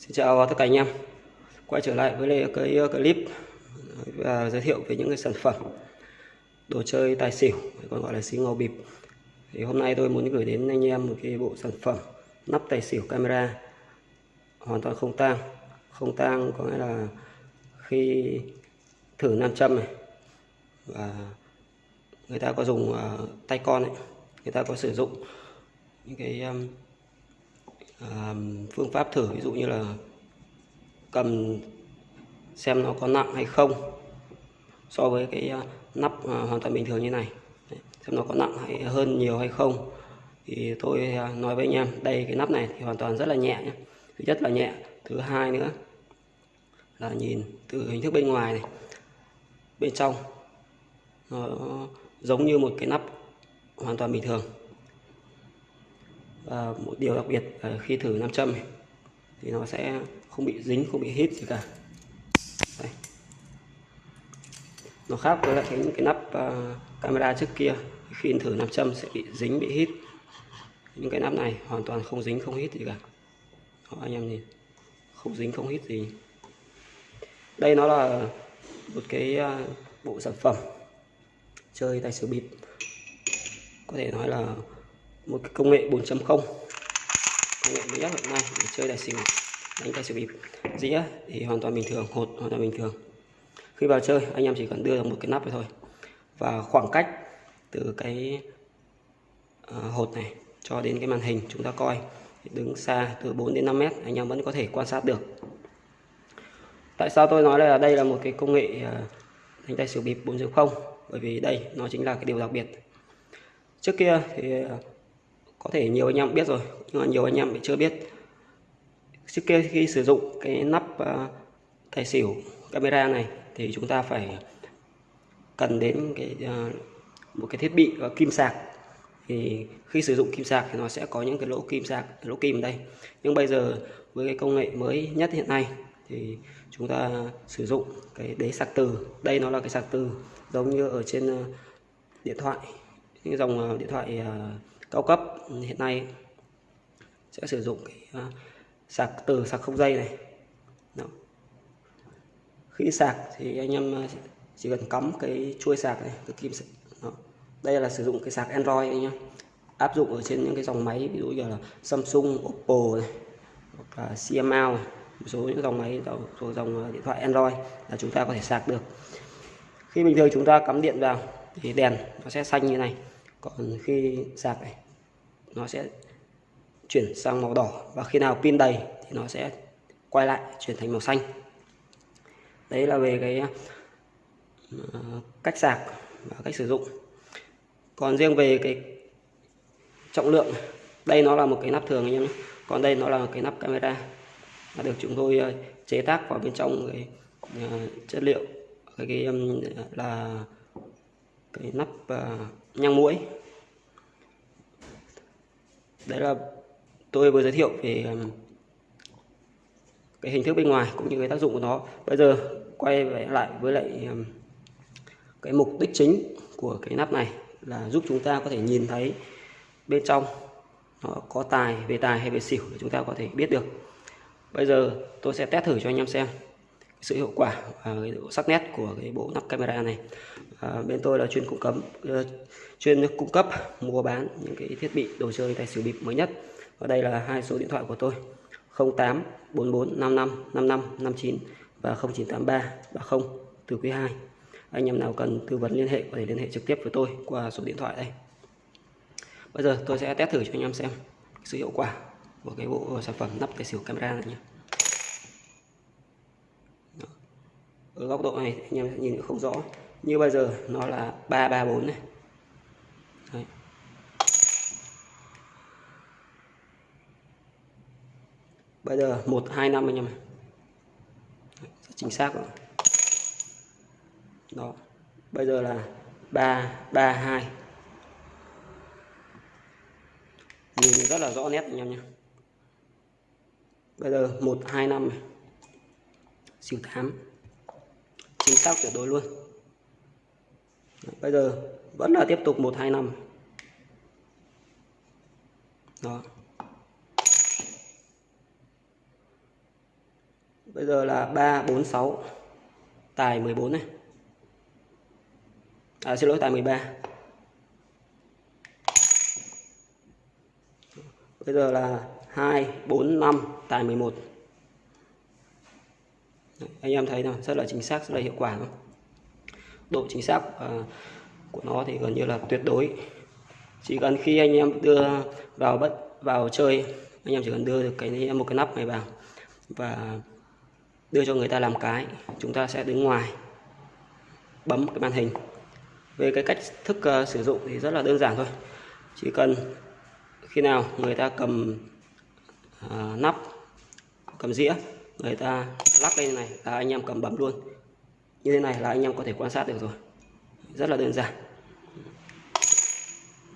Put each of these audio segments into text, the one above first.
Xin chào tất cả anh em. Quay trở lại với cái clip và giới thiệu về những cái sản phẩm đồ chơi tài xỉu còn gọi là xí ngầu bịp. Thì hôm nay tôi muốn gửi đến anh em một cái bộ sản phẩm nắp tài xỉu camera hoàn toàn không tang. Không tang có nghĩa là khi thử nam châm này và người ta có dùng uh, tay con ấy người ta có sử dụng những cái um, phương pháp thử, ví dụ như là cầm xem nó có nặng hay không so với cái ờ, nắp ờ, hoàn toàn bình thường như này. Xem nó có nặng hay hơn nhiều hay không. Thì tôi ờ, nói với anh em, đây, cái nắp này thì hoàn toàn rất là nhẹ nhé thứ nhất là nhẹ, thứ hai nữa là nhìn từ hình thức bên ngoài này, bên trong nó giống như một cái nắp hoàn toàn bình thường và một điều đặc biệt là khi thử nam châm thì nó sẽ không bị dính không bị hít gì cả. Đây. nó khác với lại cái những cái nắp uh, camera trước kia. Khi thử nam châm sẽ bị dính bị hít. Những cái nắp này hoàn toàn không dính không hít gì cả. Đó, anh em nhìn. Không dính không hít gì. Đây nó là một cái uh, bộ sản phẩm chơi tài xỉu bịp. Có thể nói là một cái công nghệ 4.0 công nghệ mới nhất hiện nay để chơi tài xỉu, đánh tài xỉu bịp. Dĩa thì hoàn toàn bình thường, hột hoàn toàn bình thường. Khi vào chơi, anh em chỉ cần đưa một cái nắp thôi. Và khoảng cách từ cái ờ, hột này cho đến cái màn hình chúng ta coi đứng xa từ 4 đến 5 mét, anh em vẫn có thể quan sát được. Tại sao tôi nói là đây là một cái công nghệ ờ, đánh tay xỉu bịp 4.0 bởi vì đây nó chính là cái điều đặc biệt. Trước kia thì ờ, có thể nhiều anh em biết rồi nhưng mà nhiều anh em chưa biết. Trước kia khi sử dụng cái nắp uh, tài xỉu camera này thì chúng ta phải cần đến cái uh, một cái thiết bị uh, kim sạc. Thì khi sử dụng kim sạc thì nó sẽ có những cái lỗ kim sạc lỗ kim ở đây. Nhưng bây giờ với cái công nghệ mới nhất hiện nay thì chúng ta sử dụng cái đế sạc từ. Đây nó là cái sạc từ giống như ở trên điện thoại những dòng điện thoại cao cấp ừ, hiện nay sẽ sử dụng cái à, sạc, từ sạc không dây này. Đó. khi sạc thì anh em à, chỉ cần cắm cái chuôi sạc này, cái kim Đó. đây là sử dụng cái sạc Android anh em. Áp dụng ở trên những cái dòng máy, ví dụ như là Samsung, Oppo này, hoặc là CML này. Một số những dòng máy số dòng à, điện thoại Android là chúng ta có thể sạc được. Khi bình thường chúng ta cắm điện vào thì đèn nó sẽ xanh như này còn khi sạc này nó sẽ chuyển sang màu đỏ. Và khi nào pin đầy thì nó sẽ quay lại chuyển thành màu xanh. Đấy là về cái ờ, cách sạc và cách sử dụng. Còn riêng về cái trọng lượng đây nó là một cái nắp thường anh em nhé. Còn đây nó là cái nắp camera đã được chúng tôi ờ, chế tác vào bên trong cái ờ, chất liệu. Cái, cái là cái nắp uh, nhang mũi đấy là tôi vừa giới thiệu về um, cái hình thức bên ngoài cũng như cái tác dụng của nó. Bây giờ quay về lại với lại um, cái mục đích chính của cái nắp này là giúp chúng ta có thể nhìn thấy bên trong nó có tài về tài hay về xỉu để chúng ta có thể biết được. Bây giờ tôi sẽ test thử cho anh em xem sự hiệu quả và cái độ sắc nét của cái bộ nắp camera này. À, bên tôi là chuyên cung cấp uh, chuyên cung cấp mua bán những cái thiết bị đồ chơi tài xỉu bịp mới nhất. Và đây là hai số điện thoại của tôi 08 44 55 55 59 và 0983 30 từ quý 2 anh em nào cần tư vấn liên hệ có thể liên hệ trực tiếp với tôi qua số điện thoại đây. Bây giờ tôi sẽ test thử cho anh em xem sự hiệu quả của cái bộ sản phẩm nắp tài xỉu camera này nhé. Ở góc độ này, anh em nhìn không rõ. Như bây giờ, nó là 334 này. Đấy. bây giờ 125 anh em này chính xác rồi đó. Bây giờ là 332 nhìn rất là rõ nét anh em nhé. Bây giờ 125 này. Siêu 8 chính xác tuyệt đối luôn. Bây giờ vẫn là tiếp tục 125 đó. Bây giờ là 346 tài 14 này. À xin lỗi tài 13 bây giờ là 2 4 5 tài 11 Đấy, anh em thấy nào rất là chính xác rất là hiệu quả độ chính xác uh, của nó thì gần như là tuyệt đối. Chỉ cần khi anh em đưa vào bất vào chơi anh em chỉ cần đưa được cái một cái nắp này vào và đưa cho người ta làm cái chúng ta sẽ đứng ngoài bấm cái màn hình. Về cái cách thức uh, sử dụng thì rất là đơn giản thôi. Chỉ cần khi nào người ta cầm uh, nắp cầm dĩa người ta lắc lên này là anh em cầm bấm luôn. Như thế này là anh em có thể quan sát được rồi. Rất là đơn giản.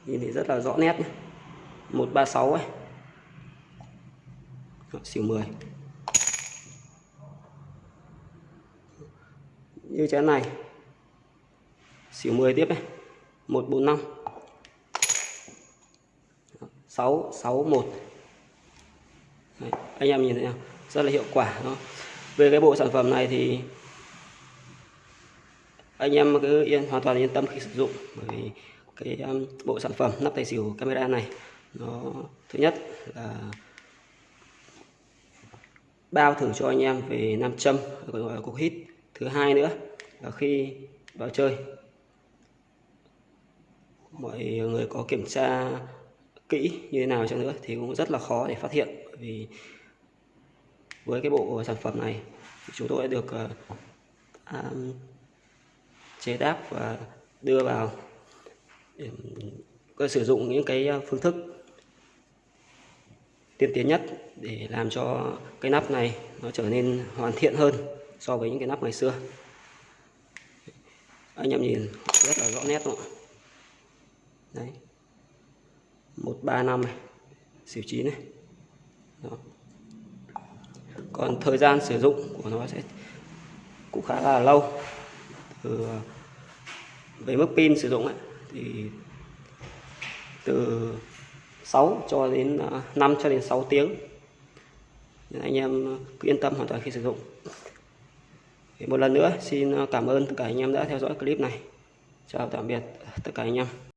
Nhìn thì rất là rõ nét nhé. 136 ấy. Xỉu 10 như chén này. Xỉu 10 tiếp này 145 661 Đấy, anh em nhìn thấy không? Rất là hiệu quả đó về cái bộ sản phẩm này thì anh em cứ yên hoàn toàn yên tâm khi sử dụng. Bởi vì cái um, bộ sản phẩm nắp tài xỉu camera này nó thứ nhất là bao thử cho anh em về nam châm gọi là cục hít. Thứ hai nữa là khi vào chơi mọi người có kiểm tra kỹ như thế nào chăng nữa thì cũng rất là khó để phát hiện. Bởi vì với cái bộ sản phẩm này chúng tôi đã được uh, um, chế tác và đưa vào để có sử dụng những cái ờ, phương thức tiên tiến nhất để làm cho cái nắp này nó trở nên hoàn thiện hơn so với những cái nắp ngày xưa anh em nhìn rất là rõ nét đúng không? đấy một ba năm này xỉu chín này Đó còn thời gian sử dụng của nó sẽ cũng khá là lâu. Từ ờ, về mức pin sử dụng ấy, thì từ 6 cho đến ờ, 5 cho đến 6 tiếng. Nên anh em cứ yên tâm hoàn toàn khi sử dụng. Thì một lần nữa xin ờ, cảm ơn tất cả anh em đã theo dõi clip này. Chào tạm biệt tất cả anh em.